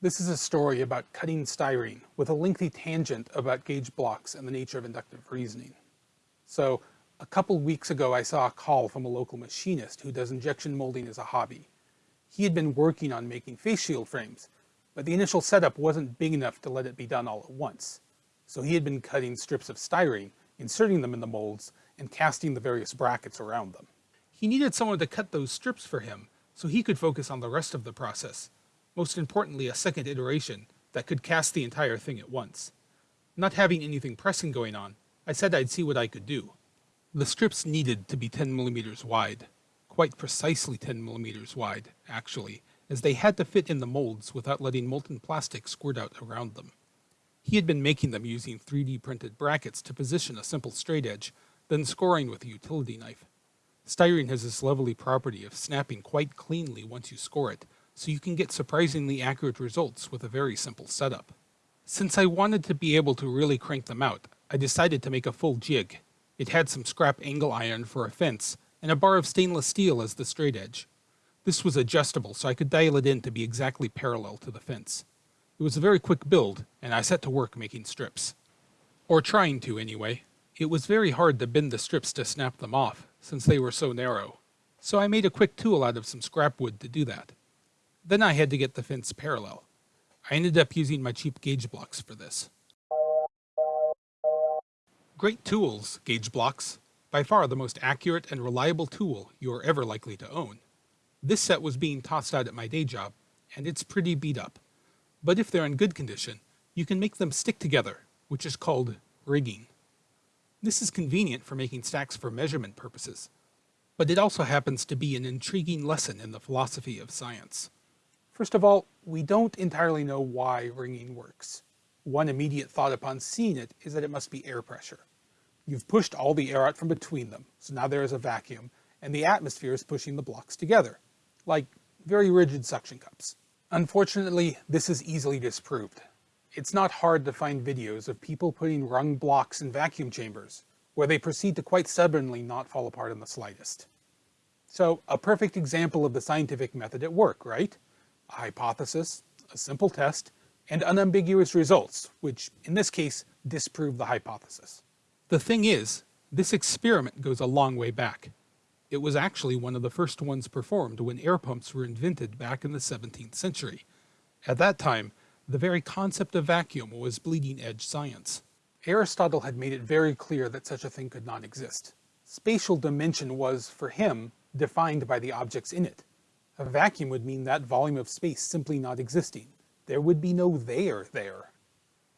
This is a story about cutting styrene with a lengthy tangent about gauge blocks and the nature of inductive reasoning. So a couple weeks ago I saw a call from a local machinist who does injection molding as a hobby. He had been working on making face shield frames, but the initial setup wasn't big enough to let it be done all at once. So he had been cutting strips of styrene, inserting them in the molds, and casting the various brackets around them. He needed someone to cut those strips for him, so he could focus on the rest of the process, most importantly a second iteration that could cast the entire thing at once. Not having anything pressing going on, I said I'd see what I could do. The strips needed to be 10 millimeters wide, quite precisely 10 millimeters wide, actually, as they had to fit in the molds without letting molten plastic squirt out around them. He had been making them using 3D printed brackets to position a simple straight edge, then scoring with a utility knife. Styrene has this lovely property of snapping quite cleanly once you score it, so you can get surprisingly accurate results with a very simple setup. Since I wanted to be able to really crank them out, I decided to make a full jig. It had some scrap angle iron for a fence, and a bar of stainless steel as the straight edge. This was adjustable so I could dial it in to be exactly parallel to the fence. It was a very quick build, and I set to work making strips. Or trying to, anyway. It was very hard to bend the strips to snap them off, since they were so narrow. So I made a quick tool out of some scrap wood to do that. Then I had to get the fence parallel. I ended up using my cheap gauge blocks for this. Great tools, gauge blocks. By far the most accurate and reliable tool you are ever likely to own. This set was being tossed out at my day job, and it's pretty beat up. But if they're in good condition, you can make them stick together, which is called wringing. This is convenient for making stacks for measurement purposes, but it also happens to be an intriguing lesson in the philosophy of science. First of all, we don't entirely know why wringing works. One immediate thought upon seeing it is that it must be air pressure. You've pushed all the air out from between them, so now there is a vacuum, and the atmosphere is pushing the blocks together, like very rigid suction cups. Unfortunately, this is easily disproved. It's not hard to find videos of people putting wrung blocks in vacuum chambers, where they proceed to quite stubbornly not fall apart in the slightest. So, a perfect example of the scientific method at work, right? A hypothesis, a simple test, and unambiguous results, which in this case disprove the hypothesis. The thing is, this experiment goes a long way back. It was actually one of the first ones performed when air pumps were invented back in the 17th century. At that time, the very concept of vacuum was bleeding edge science. Aristotle had made it very clear that such a thing could not exist. Spatial dimension was, for him, defined by the objects in it. A vacuum would mean that volume of space simply not existing. There would be no there there.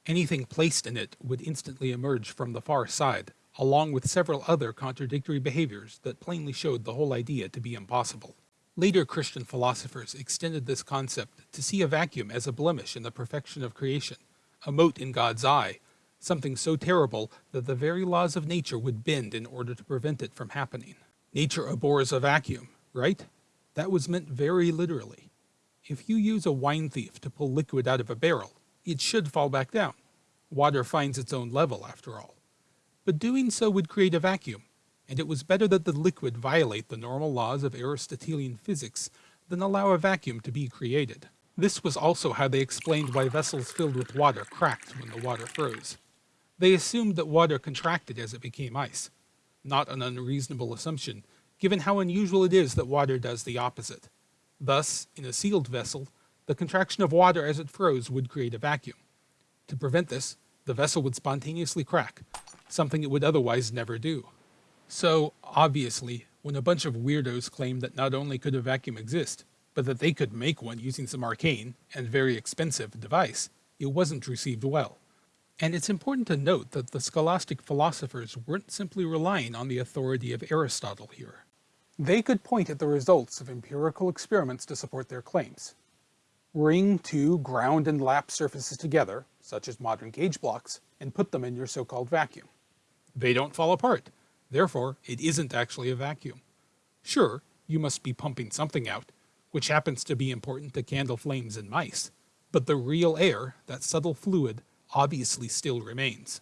Anything placed in it would instantly emerge from the far side, along with several other contradictory behaviors that plainly showed the whole idea to be impossible. Later Christian philosophers extended this concept to see a vacuum as a blemish in the perfection of creation, a mote in God's eye, something so terrible that the very laws of nature would bend in order to prevent it from happening. Nature abhors a vacuum, right? That was meant very literally. If you use a wine thief to pull liquid out of a barrel, it should fall back down. Water finds its own level, after all. But doing so would create a vacuum, and it was better that the liquid violate the normal laws of Aristotelian physics than allow a vacuum to be created. This was also how they explained why vessels filled with water cracked when the water froze. They assumed that water contracted as it became ice. Not an unreasonable assumption, given how unusual it is that water does the opposite. Thus, in a sealed vessel, the contraction of water as it froze would create a vacuum. To prevent this, the vessel would spontaneously crack, something it would otherwise never do. So, obviously, when a bunch of weirdos claimed that not only could a vacuum exist, but that they could make one using some arcane, and very expensive, device, it wasn't received well. And it's important to note that the scholastic philosophers weren't simply relying on the authority of Aristotle here. They could point at the results of empirical experiments to support their claims. Wring two ground and lap surfaces together, such as modern gauge blocks, and put them in your so-called vacuum. They don't fall apart. Therefore, it isn't actually a vacuum. Sure, you must be pumping something out, which happens to be important to candle flames in mice, but the real air, that subtle fluid, obviously still remains.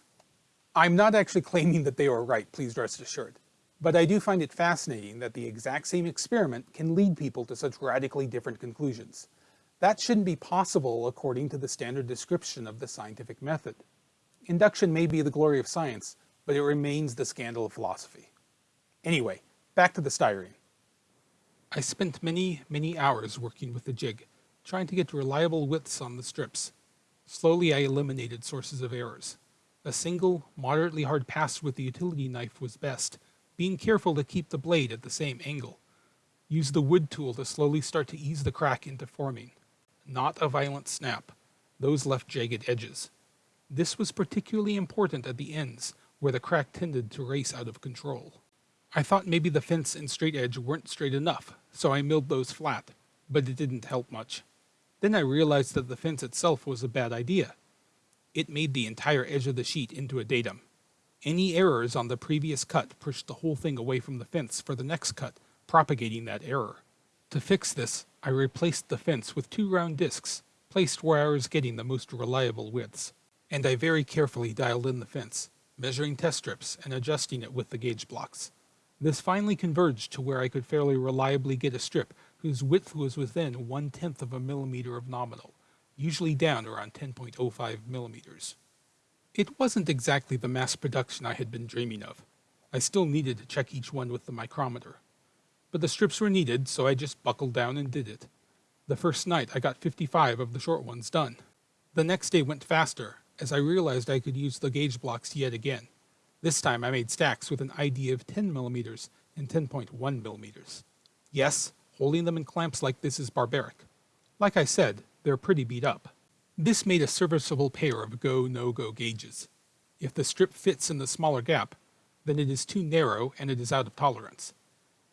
I'm not actually claiming that they were right, please rest assured. But I do find it fascinating that the exact same experiment can lead people to such radically different conclusions. That shouldn't be possible according to the standard description of the scientific method. Induction may be the glory of science, but it remains the scandal of philosophy. Anyway, back to the styrene. I spent many, many hours working with the jig, trying to get reliable widths on the strips. Slowly I eliminated sources of errors. A single, moderately hard pass with the utility knife was best, being careful to keep the blade at the same angle. Use the wood tool to slowly start to ease the crack into forming. Not a violent snap. Those left jagged edges. This was particularly important at the ends, where the crack tended to race out of control. I thought maybe the fence and straight edge weren't straight enough, so I milled those flat, but it didn't help much. Then I realized that the fence itself was a bad idea. It made the entire edge of the sheet into a datum. Any errors on the previous cut pushed the whole thing away from the fence for the next cut, propagating that error. To fix this, I replaced the fence with two round discs, placed where I was getting the most reliable widths. And I very carefully dialed in the fence, measuring test strips and adjusting it with the gauge blocks. This finally converged to where I could fairly reliably get a strip whose width was within one-tenth of a millimeter of nominal, usually down around 10.05 millimeters. It wasn't exactly the mass production I had been dreaming of. I still needed to check each one with the micrometer. But the strips were needed, so I just buckled down and did it. The first night I got 55 of the short ones done. The next day went faster, as I realized I could use the gauge blocks yet again. This time I made stacks with an ID of 10 millimeters and 10.1 millimeters. Yes, holding them in clamps like this is barbaric. Like I said, they're pretty beat up. This made a serviceable pair of go, no-go gauges. If the strip fits in the smaller gap, then it is too narrow and it is out of tolerance.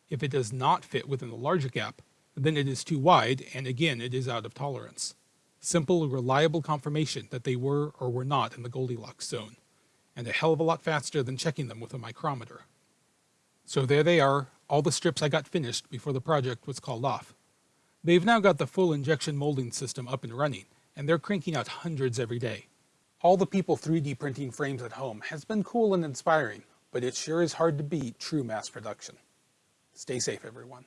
If it does not fit within the larger gap, then it is too wide and again it is out of tolerance. Simple, reliable confirmation that they were or were not in the Goldilocks zone and a hell of a lot faster than checking them with a micrometer. So there they are, all the strips I got finished before the project was called off. They've now got the full injection molding system up and running, and they're cranking out hundreds every day. All the people 3D printing frames at home has been cool and inspiring, but it sure is hard to beat true mass production. Stay safe, everyone.